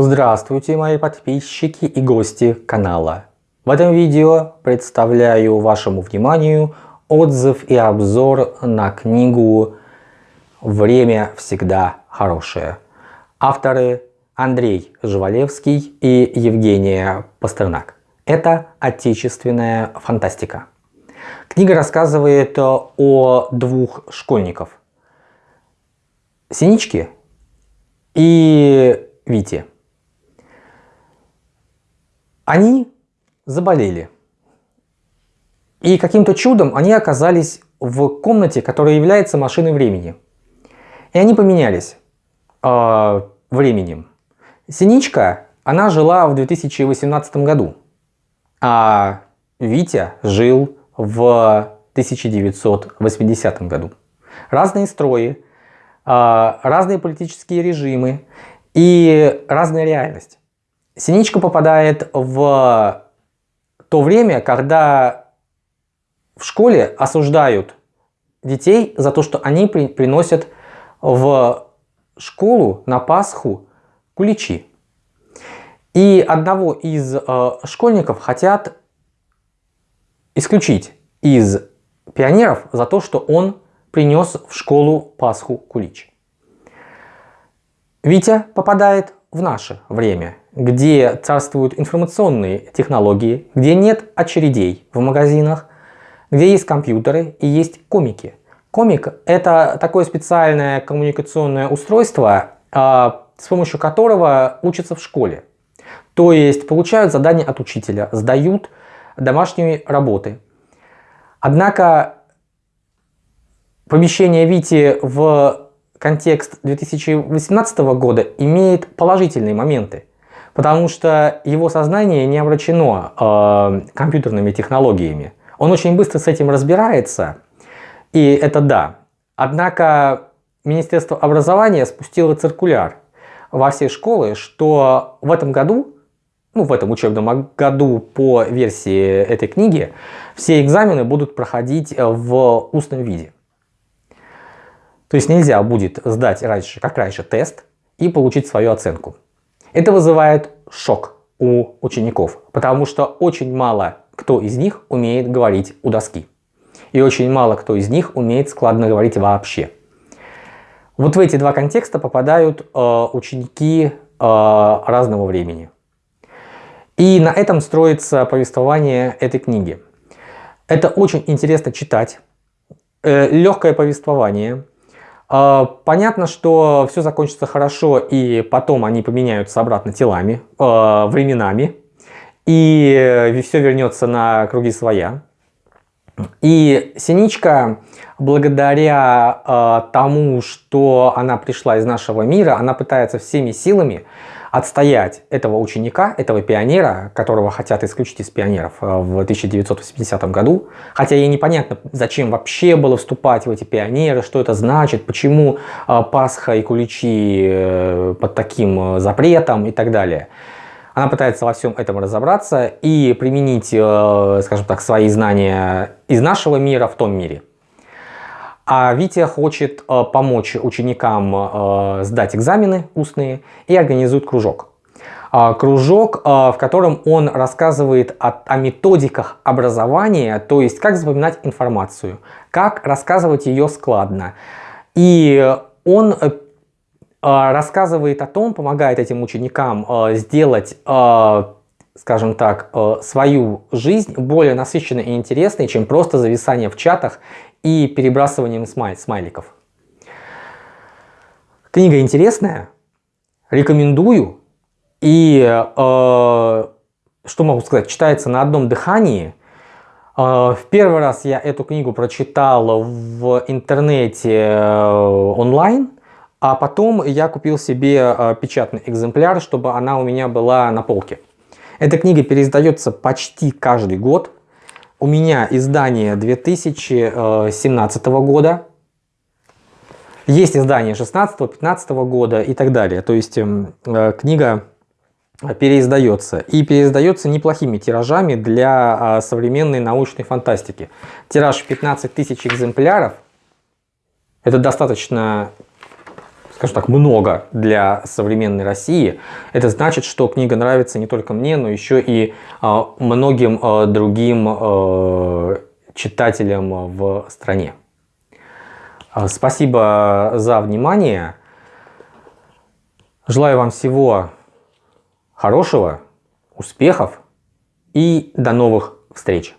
Здравствуйте, мои подписчики и гости канала. В этом видео представляю вашему вниманию отзыв и обзор на книгу «Время всегда хорошее». Авторы Андрей Жвалевский и Евгения Пастернак. Это отечественная фантастика. Книга рассказывает о двух школьников. Синичке и Вите. Они заболели. И каким-то чудом они оказались в комнате, которая является машиной времени. И они поменялись э, временем. Синичка, она жила в 2018 году, а Витя жил в 1980 году. Разные строи, а, разные политические режимы и разная реальность. Синичка попадает в то время, когда в школе осуждают детей за то, что они при, приносят в школу на Пасху куличи. И одного из э, школьников хотят исключить из пионеров за то, что он принес в школу Пасху Кулич. Витя попадает в наше время, где царствуют информационные технологии, где нет очередей в магазинах, где есть компьютеры и есть комики. Комик – это такое специальное коммуникационное устройство, а, с помощью которого учатся в школе. То есть получают задания от учителя, сдают домашние работы. Однако помещение Вити в контекст 2018 года имеет положительные моменты, потому что его сознание не обращено э, компьютерными технологиями. Он очень быстро с этим разбирается, и это да. Однако Министерство образования спустило циркуляр во все школы, что в этом году, ну в этом учебном году по версии этой книги, все экзамены будут проходить в устном виде. То есть нельзя будет сдать раньше, как раньше тест и получить свою оценку. Это вызывает шок у учеников, потому что очень мало кто из них умеет говорить у доски. И очень мало кто из них умеет складно говорить вообще. Вот в эти два контекста попадают э, ученики э, разного времени. И на этом строится повествование этой книги. Это очень интересно читать. Э, легкое повествование – понятно, что все закончится хорошо, и потом они поменяются обратно телами, а, временами, и все вернется на круги своя. И Синичка, благодаря э, тому, что она пришла из нашего мира, она пытается всеми силами отстоять этого ученика, этого пионера, которого хотят исключить из пионеров э, в 1980 году. Хотя ей непонятно, зачем вообще было вступать в эти пионеры, что это значит, почему э, Пасха и Куличи э, под таким запретом и так далее. Она пытается во всем этом разобраться и применить, скажем так, свои знания из нашего мира в том мире. А Витя хочет э, помочь ученикам э, сдать экзамены устные и организует кружок. А, кружок, э, в котором он рассказывает о, о методиках образования, то есть как запоминать информацию, как рассказывать ее складно. И он рассказывает о том, помогает этим ученикам сделать скажем так, свою жизнь более насыщенной и интересной, чем просто зависание в чатах и перебрасыванием смай смайликов. Книга интересная, рекомендую. И э, что могу сказать, читается на одном дыхании. Э, в первый раз я эту книгу прочитал в интернете э, онлайн, а потом я купил себе э, печатный экземпляр, чтобы она у меня была на полке. Эта книга переиздается почти каждый год. У меня издание 2017 года. Есть издание 16-15 года и так далее. То есть эм, э, книга переиздается. И переиздается неплохими тиражами для э, современной научной фантастики. Тираж 15 тысяч экземпляров. Это достаточно скажем так, много для современной России, это значит, что книга нравится не только мне, но еще и э, многим э, другим э, читателям в стране. Спасибо за внимание. Желаю вам всего хорошего, успехов и до новых встреч!